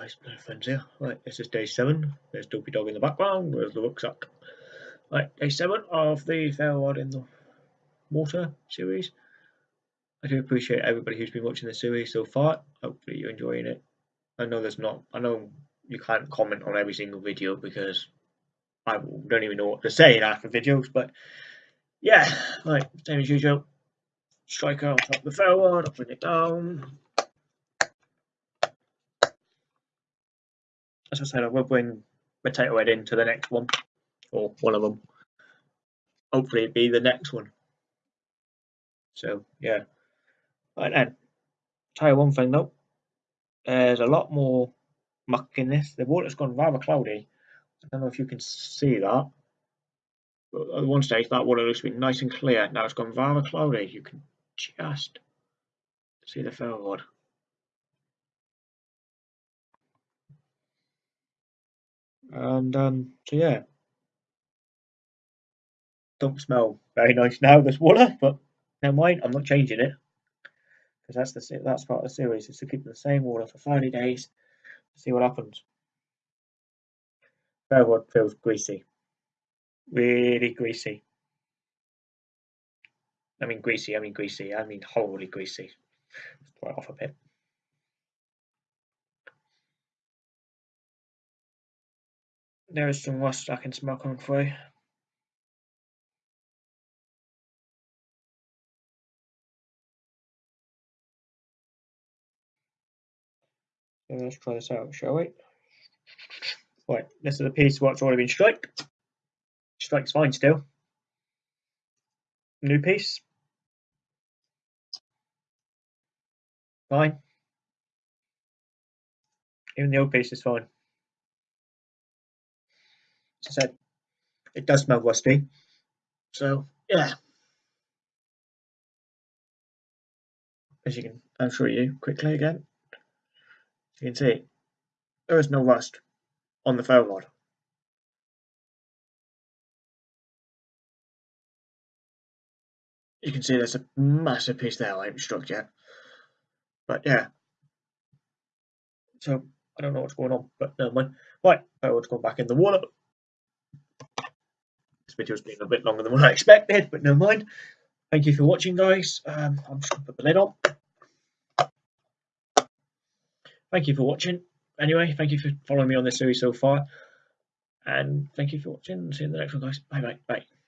guys, friends here. Right, this is day seven. There's Dopey Dog in the background. Where's the rucksack? Right, day seven of the Ferro Rod in the Water series. I do appreciate everybody who's been watching the series so far. Hopefully you're enjoying it. I know there's not. I know you can't comment on every single video because I don't even know what to say in after videos. But yeah, right, same as usual. Striker on top of the ferro rod. I'll bring it down. As I said, I will bring Potato Head into the next one, or one of them. Hopefully, it be the next one. So, yeah. Right then, tell you one thing though, there's a lot more muck in this. The water's gone rather cloudy. I don't know if you can see that. But at one stage, that water looks to be nice and clear. Now it's gone rather cloudy. You can just see the rod. And um, so yeah, don't smell very nice now. This water, but never mind. I'm not changing it because that's the that's part of the series is to keep the same water for 30 days see what happens. Ferro rod feels greasy, really greasy. I mean greasy. I mean greasy. I mean horribly greasy. Right off a bit. There is some rust I can smell coming through. So let's try this out, shall we? Right, this is a piece what's already been striked. Strike's fine still. New piece. Fine. Even the old piece is fine. As I said, it does smell rusty. So yeah. As you can, I'll show you quickly again. You can see there is no rust on the ferro rod. You can see there's a massive piece there I haven't struck yet. But yeah. So I don't know what's going on, but never mind. Right, I want to go back in the water. This video's been a bit longer than what I expected, but never mind. Thank you for watching, guys. Um, I'm just going to put the lid on. Thank you for watching. Anyway, thank you for following me on this series so far. And thank you for watching. See you in the next one, guys. Bye, bye, bye.